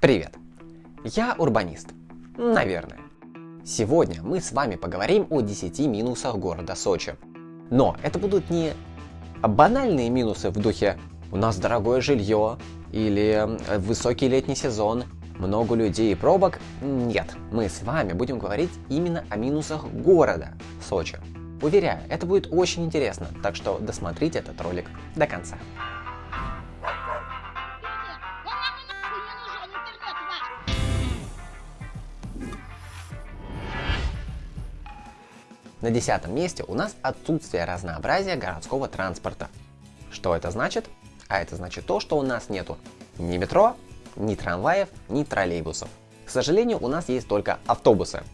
Привет! Я урбанист. Наверное. Сегодня мы с вами поговорим о 10 минусах города Сочи. Но это будут не банальные минусы в духе «у нас дорогое жилье» или «высокий летний сезон», «много людей и пробок». Нет, мы с вами будем говорить именно о минусах города Сочи. Уверяю, это будет очень интересно, так что досмотрите этот ролик до конца. На десятом месте у нас отсутствие разнообразия городского транспорта. Что это значит? А это значит то, что у нас нету ни метро, ни трамваев, ни троллейбусов. К сожалению, у нас есть только автобусы.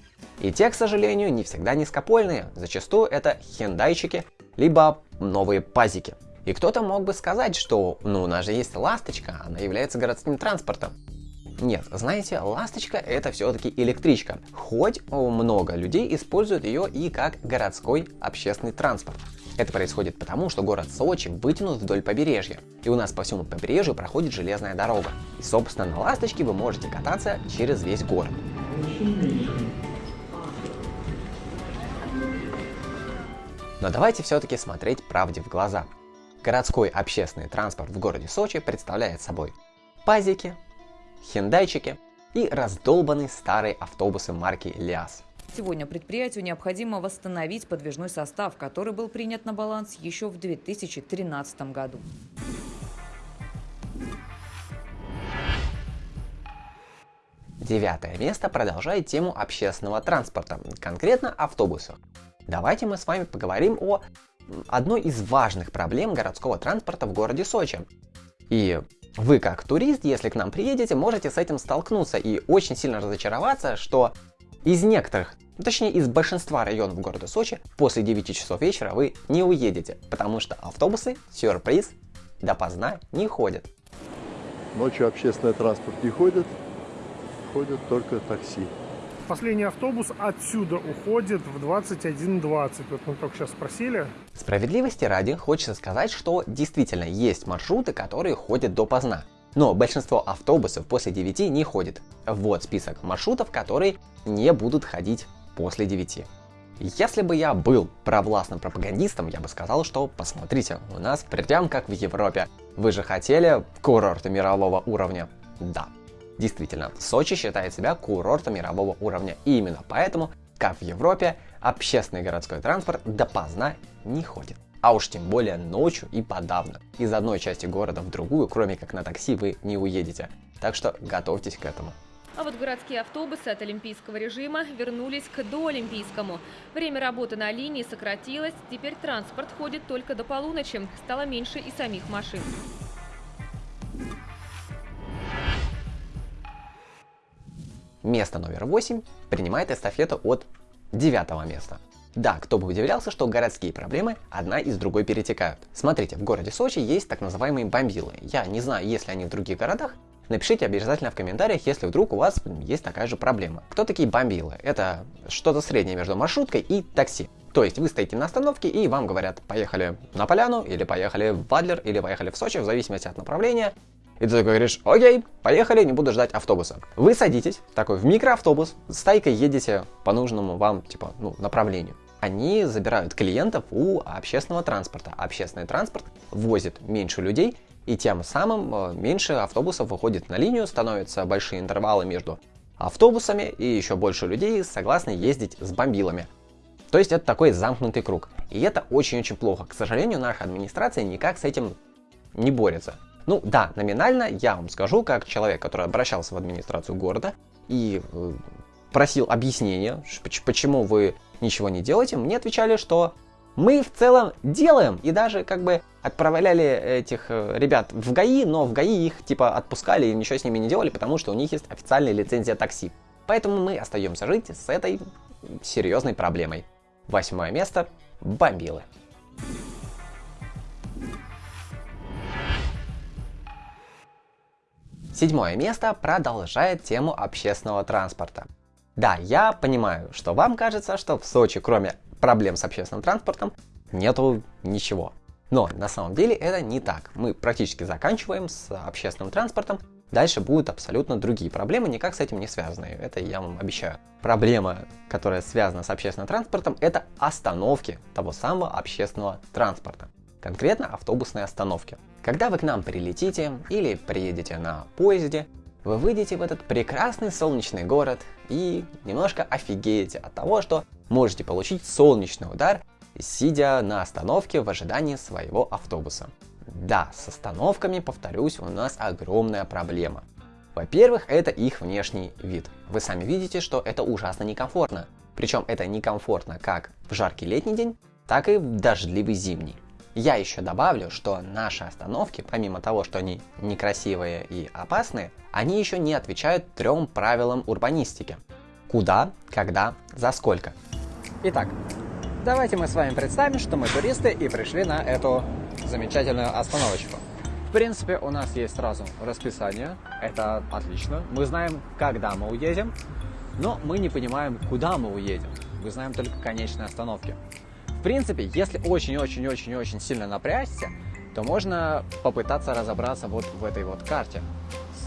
И те, к сожалению, не всегда низкопольные. Зачастую это хендайчики, либо новые пазики. И кто-то мог бы сказать, что ну у нас же есть ласточка, она является городским транспортом. Нет, знаете, ласточка это все-таки электричка, хоть много людей используют ее и как городской общественный транспорт. Это происходит потому, что город Сочи вытянут вдоль побережья, и у нас по всему побережью проходит железная дорога. И собственно на ласточке вы можете кататься через весь город. Но давайте все-таки смотреть правде в глаза. Городской общественный транспорт в городе Сочи представляет собой пазики, хендайчики и раздолбанные старые автобусы марки ЛиАЗ. Сегодня предприятию необходимо восстановить подвижной состав, который был принят на баланс еще в 2013 году. Девятое место продолжает тему общественного транспорта, конкретно автобусов. Давайте мы с вами поговорим о одной из важных проблем городского транспорта в городе Сочи. И вы как турист, если к нам приедете, можете с этим столкнуться и очень сильно разочароваться, что из некоторых, точнее из большинства районов города Сочи, после 9 часов вечера вы не уедете, потому что автобусы, сюрприз, допоздна не ходят. Ночью общественный транспорт не ходит, ходят только такси. Последний автобус отсюда уходит в 21.20. Вот мы только сейчас спросили. Справедливости ради хочется сказать, что действительно есть маршруты, которые ходят допоздна. Но большинство автобусов после 9 не ходит. Вот список маршрутов, которые не будут ходить после 9. Если бы я был провластным пропагандистом, я бы сказал, что посмотрите, у нас прям как в Европе. Вы же хотели курорты мирового уровня? Да, Действительно, Сочи считает себя курортом мирового уровня, и именно поэтому, как в Европе, общественный городской транспорт допоздна не ходит. А уж тем более ночью и подавно. Из одной части города в другую, кроме как на такси, вы не уедете. Так что готовьтесь к этому. А вот городские автобусы от олимпийского режима вернулись к доолимпийскому. Время работы на линии сократилось, теперь транспорт ходит только до полуночи, стало меньше и самих машин. Место номер 8 принимает эстафету от девятого места. Да, кто бы удивлялся, что городские проблемы одна из другой перетекают. Смотрите, в городе Сочи есть так называемые бомбилы. Я не знаю, есть ли они в других городах, Напишите обязательно в комментариях, если вдруг у вас есть такая же проблема. Кто такие бомбилы? Это что-то среднее между маршруткой и такси. То есть вы стоите на остановке и вам говорят, поехали на Поляну, или поехали в Адлер, или поехали в Сочи, в зависимости от направления. И ты такой говоришь, окей, поехали, не буду ждать автобуса. Вы садитесь, такой в микроавтобус, с тайкой едете по нужному вам, типа, ну, направлению. Они забирают клиентов у общественного транспорта. Общественный транспорт возит меньше людей, и тем самым э, меньше автобусов выходит на линию, становятся большие интервалы между автобусами, и еще больше людей согласны ездить с бомбилами. То есть это такой замкнутый круг. И это очень-очень плохо. К сожалению, наша администрация никак с этим не борется. Ну да, номинально я вам скажу, как человек, который обращался в администрацию города и э, просил объяснения, почему вы ничего не делаете, мне отвечали, что мы в целом делаем и даже как бы отправляли этих э, ребят в ГАИ, но в ГАИ их типа отпускали и ничего с ними не делали, потому что у них есть официальная лицензия такси. Поэтому мы остаемся жить с этой серьезной проблемой. Восьмое место – бомбилы. Седьмое место продолжает тему общественного транспорта. Да, я понимаю, что вам кажется, что в Сочи, кроме проблем с общественным транспортом, нету ничего. Но на самом деле это не так. Мы практически заканчиваем с общественным транспортом. Дальше будут абсолютно другие проблемы, никак с этим не связанные, это я вам обещаю. Проблема, которая связана с общественным транспортом, это остановки того самого общественного транспорта. Конкретно автобусные остановки. Когда вы к нам прилетите или приедете на поезде, вы выйдете в этот прекрасный солнечный город и немножко офигеете от того, что можете получить солнечный удар, сидя на остановке в ожидании своего автобуса. Да, с остановками, повторюсь, у нас огромная проблема. Во-первых, это их внешний вид. Вы сами видите, что это ужасно некомфортно. Причем это некомфортно как в жаркий летний день, так и в дождливый зимний. Я еще добавлю, что наши остановки, помимо того, что они некрасивые и опасные, они еще не отвечают трем правилам урбанистики. Куда, когда, за сколько. Итак, давайте мы с вами представим, что мы туристы и пришли на эту замечательную остановочку. В принципе, у нас есть сразу расписание, это отлично. Мы знаем, когда мы уедем, но мы не понимаем, куда мы уедем. Мы знаем только конечные остановки принципе, если очень-очень-очень-очень сильно напрячься, то можно попытаться разобраться вот в этой вот карте.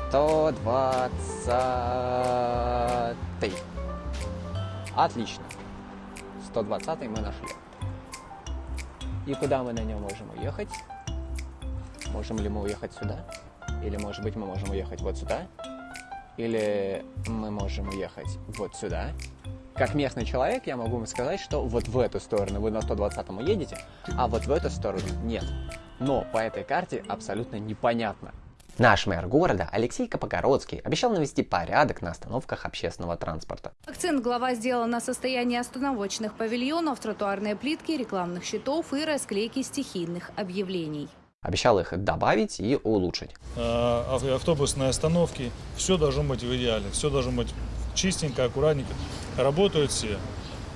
120. Отлично. 120 мы нашли. И куда мы на нем можем уехать? Можем ли мы уехать сюда? Или, может быть, мы можем уехать вот сюда? Или мы можем уехать вот сюда? Как местный человек я могу вам сказать, что вот в эту сторону вы на 120-м едете, а вот в эту сторону нет. Но по этой карте абсолютно непонятно. Наш мэр города Алексей Капогородский обещал навести порядок на остановках общественного транспорта. Акцент глава сделал на состоянии остановочных павильонов, тротуарные плитки, рекламных щитов и расклейки стихийных объявлений. Обещал их добавить и улучшить. А, автобусные остановки, все должно быть в идеале, все должно быть чистенько, аккуратненько. Работают все.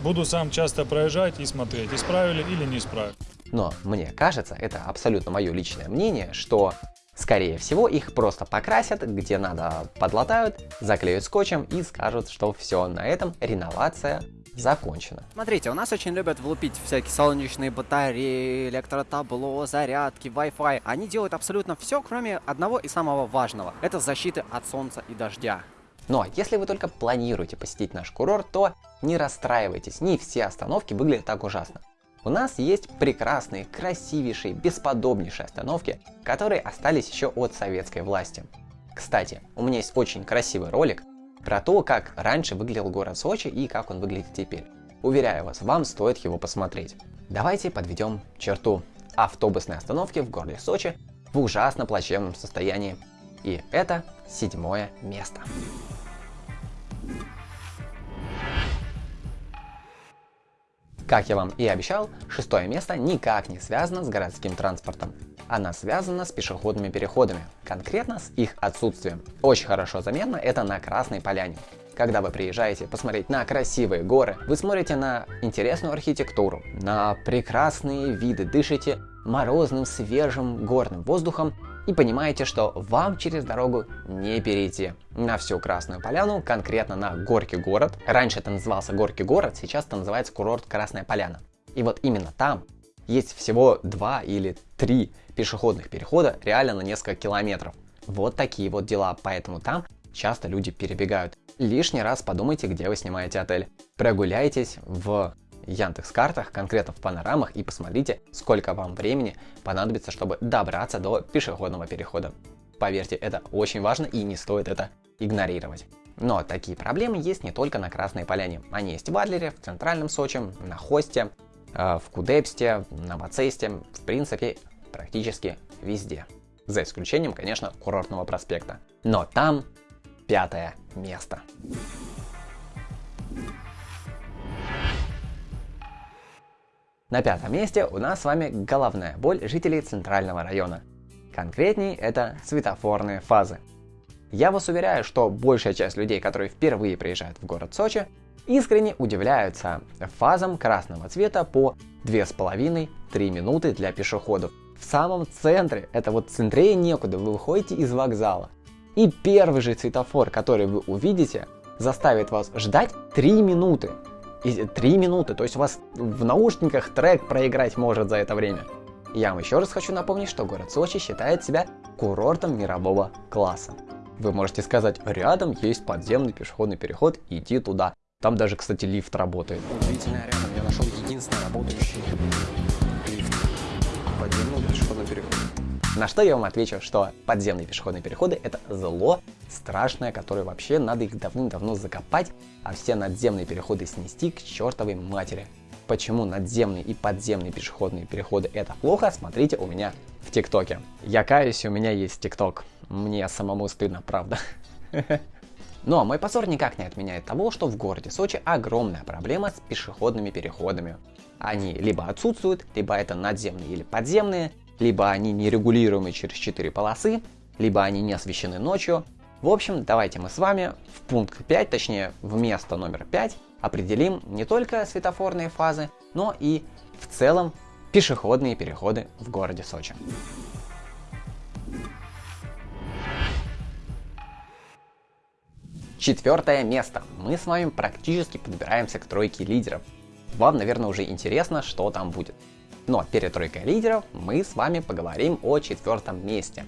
Буду сам часто проезжать и смотреть, исправили или не исправили. Но мне кажется, это абсолютно мое личное мнение, что Скорее всего, их просто покрасят, где надо подлатают, заклеют скотчем и скажут, что все, на этом реновация закончена. Смотрите, у нас очень любят влупить всякие солнечные батареи, электротабло, зарядки, Wi-Fi. Они делают абсолютно все, кроме одного и самого важного. Это защиты от солнца и дождя. Но если вы только планируете посетить наш курорт, то не расстраивайтесь, не все остановки выглядят так ужасно. У нас есть прекрасные, красивейшие, бесподобнейшие остановки, которые остались еще от советской власти. Кстати, у меня есть очень красивый ролик про то, как раньше выглядел город Сочи и как он выглядит теперь. Уверяю вас, вам стоит его посмотреть. Давайте подведем черту. Автобусные остановки в городе Сочи в ужасно плачевном состоянии. И это седьмое место. Как я вам и обещал, шестое место никак не связано с городским транспортом. Она связана с пешеходными переходами, конкретно с их отсутствием. Очень хорошо заметно это на Красной Поляне. Когда вы приезжаете посмотреть на красивые горы, вы смотрите на интересную архитектуру, на прекрасные виды, дышите морозным, свежим горным воздухом и понимаете, что вам через дорогу не перейти. На всю Красную Поляну, конкретно на Горький город. Раньше это назывался Горький город, сейчас это называется курорт Красная Поляна. И вот именно там есть всего два или три пешеходных перехода реально на несколько километров. Вот такие вот дела, поэтому там часто люди перебегают. Лишний раз подумайте, где вы снимаете отель. Прогуляйтесь в Яндекс картах, конкретно в панорамах и посмотрите, сколько вам времени понадобится, чтобы добраться до пешеходного перехода. Поверьте, это очень важно и не стоит это игнорировать. Но такие проблемы есть не только на Красной Поляне. Они есть в Адлере, в Центральном Сочи, на Хосте, э, в Кудепсте, на Бацесте, в принципе, практически везде. За исключением, конечно, курортного проспекта. Но там пятое место. На пятом месте у нас с вами головная боль жителей центрального района. Конкретней это светофорные фазы. Я вас уверяю, что большая часть людей, которые впервые приезжают в город Сочи, искренне удивляются фазам красного цвета по 2,5-3 минуты для пешеходов. В самом центре, это вот центре некуда, вы выходите из вокзала. И первый же светофор, который вы увидите, заставит вас ждать 3 минуты 3 минуты, то есть у вас в наушниках трек проиграть может за это время. Я вам еще раз хочу напомнить, что город Сочи считает себя курортом мирового класса. Вы можете сказать, рядом есть подземный пешеходный переход, иди туда. Там даже, кстати, лифт работает. Удивительно, рядом я нашел единственный работающий лифт. Подземный пешеходный переход. На что я вам отвечу, что подземные пешеходные переходы это зло страшное, которое вообще надо их давным-давно закопать, а все надземные переходы снести к чертовой матери. Почему надземные и подземные пешеходные переходы это плохо, смотрите у меня в ТикТоке. Я каюсь, у меня есть ТикТок. Мне самому стыдно, правда. А мой позор никак не отменяет того, что в городе Сочи огромная проблема с пешеходными переходами. Они либо отсутствуют, либо это надземные или подземные, либо они нерегулируемые через 4 полосы, либо они не освещены ночью. В общем, давайте мы с вами в пункт 5, точнее в место номер 5, определим не только светофорные фазы, но и в целом пешеходные переходы в городе Сочи. Четвертое место. Мы с вами практически подбираемся к тройке лидеров. Вам, наверное, уже интересно, что там будет. Но перед тройкой лидеров мы с вами поговорим о четвертом месте.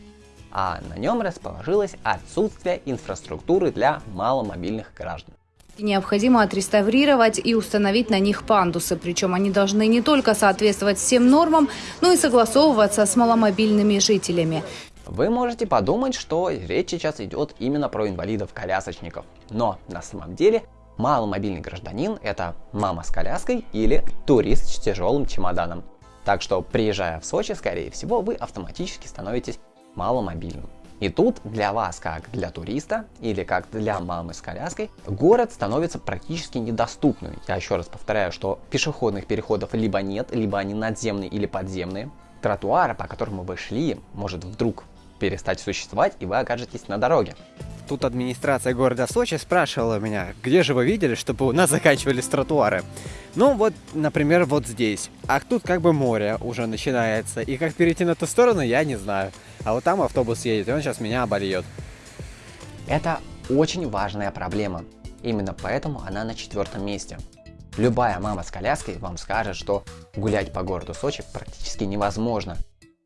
А на нем расположилось отсутствие инфраструктуры для маломобильных граждан. Необходимо отреставрировать и установить на них пандусы, причем они должны не только соответствовать всем нормам, но и согласовываться с маломобильными жителями. Вы можете подумать, что речь сейчас идет именно про инвалидов-колясочников. Но на самом деле маломобильный гражданин это мама с коляской или турист с тяжелым чемоданом. Так что приезжая в Сочи, скорее всего, вы автоматически становитесь маломобильным. И тут для вас, как для туриста или как для мамы с коляской, город становится практически недоступным. Я еще раз повторяю, что пешеходных переходов либо нет, либо они надземные или подземные. Тротуара, по которому вы шли, может вдруг перестать существовать, и вы окажетесь на дороге. Тут администрация города Сочи спрашивала меня, где же вы видели, чтобы у нас заканчивались тротуары. Ну вот, например, вот здесь. А тут как бы море уже начинается, и как перейти на ту сторону, я не знаю. А вот там автобус едет, и он сейчас меня обольет. Это очень важная проблема. Именно поэтому она на четвертом месте. Любая мама с коляской вам скажет, что гулять по городу Сочи практически невозможно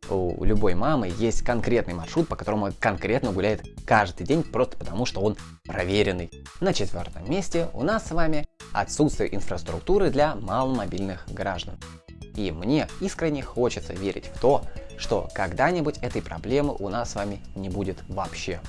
у любой мамы есть конкретный маршрут, по которому конкретно гуляет каждый день, просто потому что он проверенный. На четвертом месте у нас с вами отсутствие инфраструктуры для маломобильных граждан. И мне искренне хочется верить в то, что когда-нибудь этой проблемы у нас с вами не будет вообще.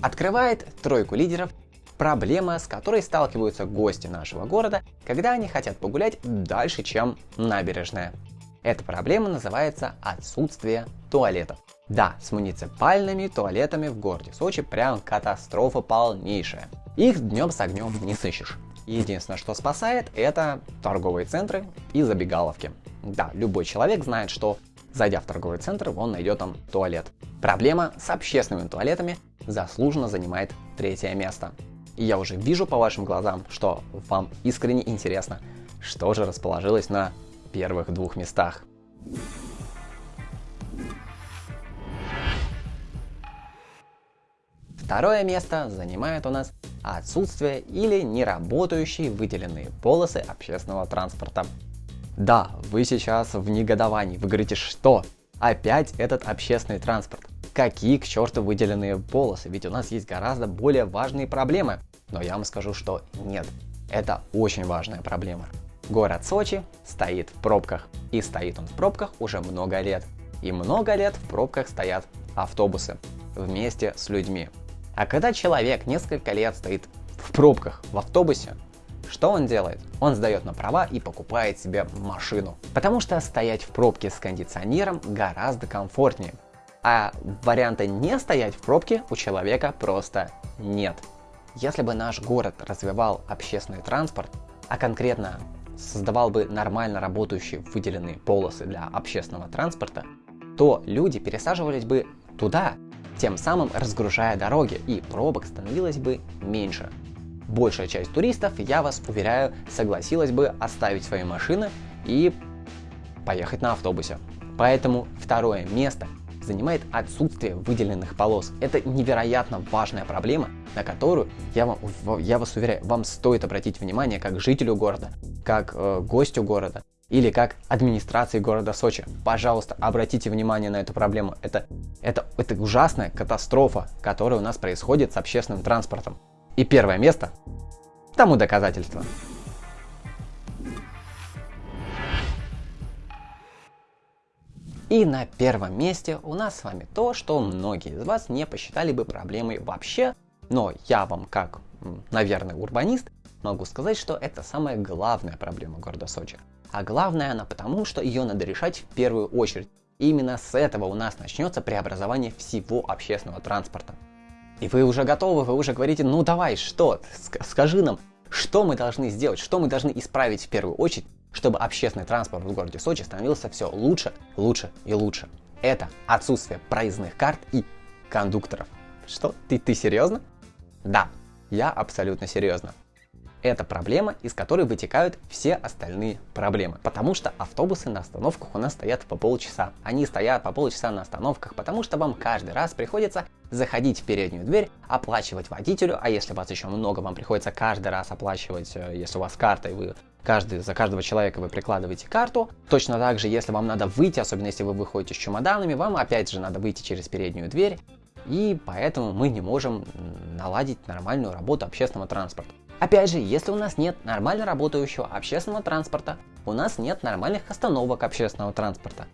Открывает тройку лидеров проблема, с которой сталкиваются гости нашего города, когда они хотят погулять дальше, чем набережная. Эта проблема называется отсутствие туалетов. Да, с муниципальными туалетами в городе Сочи прям катастрофа полнейшая. Их днем с огнем не сыщешь. Единственное, что спасает, это торговые центры и забегаловки. Да, любой человек знает, что зайдя в торговый центр, он найдет там туалет. Проблема с общественными туалетами заслуженно занимает третье место. И я уже вижу по вашим глазам, что вам искренне интересно, что же расположилось на первых двух местах. Второе место занимает у нас отсутствие или неработающие выделенные полосы общественного транспорта. Да, вы сейчас в негодовании, вы говорите, что опять этот общественный транспорт. Какие к черту выделенные полосы, ведь у нас есть гораздо более важные проблемы. Но я вам скажу, что нет, это очень важная проблема. Город Сочи стоит в пробках. И стоит он в пробках уже много лет. И много лет в пробках стоят автобусы вместе с людьми. А когда человек несколько лет стоит в пробках в автобусе, что он делает? Он сдает на права и покупает себе машину. Потому что стоять в пробке с кондиционером гораздо комфортнее. А варианта не стоять в пробке у человека просто нет. Если бы наш город развивал общественный транспорт, а конкретно создавал бы нормально работающие выделенные полосы для общественного транспорта, то люди пересаживались бы туда, тем самым разгружая дороги, и пробок становилось бы меньше. Большая часть туристов, я вас уверяю, согласилась бы оставить свои машины и поехать на автобусе. Поэтому второе место занимает отсутствие выделенных полос. Это невероятно важная проблема, на которую, я, вам, я вас уверяю, вам стоит обратить внимание как жителю города, как э, гостю города. или как администрации города Сочи. Пожалуйста, обратите внимание на эту проблему. Это, это, это ужасная катастрофа, которая у нас происходит с общественным транспортом. И первое место тому доказательство. И на первом месте у нас с вами то, что многие из вас не посчитали бы проблемой вообще, но я вам как, наверное, урбанист, могу сказать, что это самая главная проблема города Сочи. А главная она потому, что ее надо решать в первую очередь. И именно с этого у нас начнется преобразование всего общественного транспорта. И вы уже готовы, вы уже говорите, ну давай, что, скажи нам, что мы должны сделать, что мы должны исправить в первую очередь, чтобы общественный транспорт в городе Сочи становился все лучше, лучше и лучше. Это отсутствие проездных карт и кондукторов. Что? Ты, ты серьезно? Да, я абсолютно серьезно. Это проблема, из которой вытекают все остальные проблемы. Потому что автобусы на остановках у нас стоят по полчаса. Они стоят по полчаса на остановках, потому что вам каждый раз приходится заходить в переднюю дверь, оплачивать водителю, а если вас еще много, вам приходится каждый раз оплачивать, э, если у вас карта, и вы каждый, за каждого человека вы прикладываете карту. Точно так же, если вам надо выйти, особенно если вы выходите с чемоданами, вам опять же надо выйти через переднюю дверь, и поэтому мы не можем наладить нормальную работу общественного транспорта. Опять же, если у нас нет нормально работающего общественного транспорта, у нас нет нормальных остановок общественного транспорта.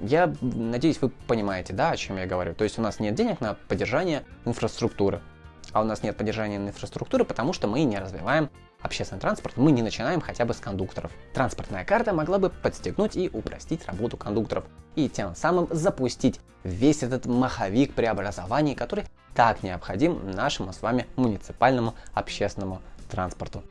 Я надеюсь, вы понимаете, да, о чем я говорю. То есть у нас нет денег на поддержание инфраструктуры. А у нас нет поддержания инфраструктуры, потому что мы не развиваем общественный транспорт, мы не начинаем хотя бы с кондукторов. Транспортная карта могла бы подстегнуть и упростить работу кондукторов, и тем самым запустить весь этот маховик преобразований, который так необходим нашему с вами муниципальному общественному транспорту.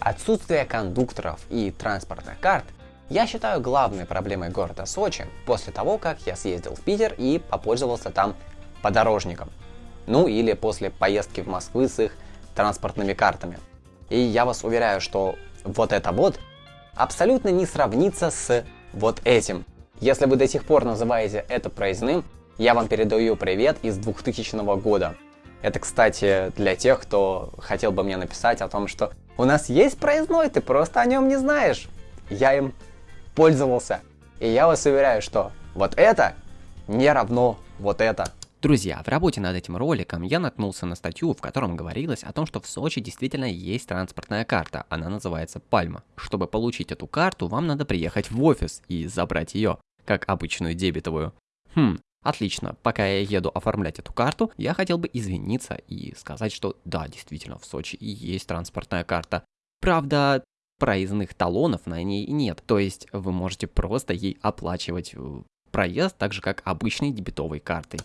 Отсутствие кондукторов и транспортных карт я считаю главной проблемой города Сочи после того, как я съездил в Питер и попользовался там подорожником. Ну или после поездки в Москву с их транспортными картами. И я вас уверяю, что вот это вот абсолютно не сравнится с вот этим. Если вы до сих пор называете это проездным, я вам передаю привет из 2000 года. Это, кстати, для тех, кто хотел бы мне написать о том, что у нас есть проездной, ты просто о нем не знаешь. Я им пользовался. И я вас уверяю, что вот это не равно вот это. Друзья, в работе над этим роликом я наткнулся на статью, в котором говорилось о том, что в Сочи действительно есть транспортная карта, она называется Пальма. Чтобы получить эту карту, вам надо приехать в офис и забрать ее, как обычную дебетовую. Хм, Отлично, пока я еду оформлять эту карту, я хотел бы извиниться и сказать, что да, действительно, в Сочи есть транспортная карта. Правда, проездных талонов на ней нет, то есть вы можете просто ей оплачивать э, проезд так же, как обычной дебетовой картой.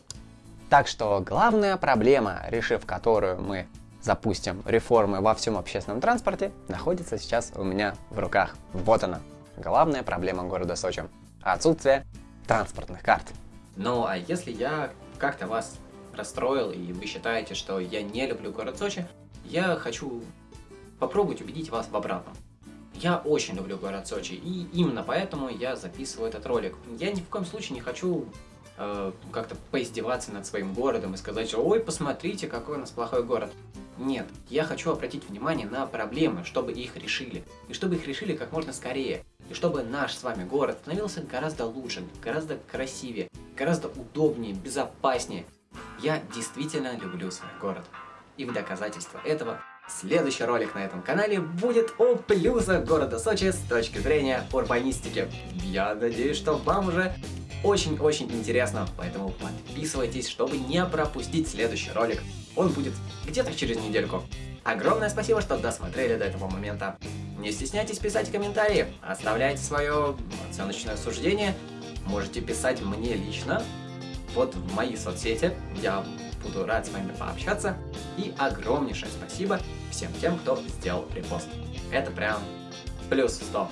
Так что главная проблема, решив которую мы запустим реформы во всем общественном транспорте, находится сейчас у меня в руках. Вот она, главная проблема города Сочи. Отсутствие транспортных карт. Ну, а если я как-то вас расстроил, и вы считаете, что я не люблю город Сочи, я хочу попробовать убедить вас в обратном. Я очень люблю город Сочи, и именно поэтому я записываю этот ролик. Я ни в коем случае не хочу э, как-то поиздеваться над своим городом и сказать, что ой, посмотрите, какой у нас плохой город. Нет, я хочу обратить внимание на проблемы, чтобы их решили. И чтобы их решили как можно скорее. И чтобы наш с вами город становился гораздо лучше, гораздо красивее, гораздо удобнее, безопаснее. Я действительно люблю свой город. И в доказательство этого следующий ролик на этом канале будет о плюсах города Сочи с точки зрения урбанистики. Я надеюсь, что вам уже очень-очень интересно, поэтому подписывайтесь, чтобы не пропустить следующий ролик. Он будет где-то через недельку. Огромное спасибо, что досмотрели до этого момента. Не стесняйтесь писать комментарии, оставляйте свое оценочное суждение, можете писать мне лично, вот в мои соцсети, я буду рад с вами пообщаться. И огромнейшее спасибо всем тем, кто сделал репост. Это прям плюс 100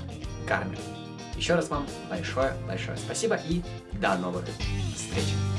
карме. Еще раз вам большое-большое спасибо и до новых встреч!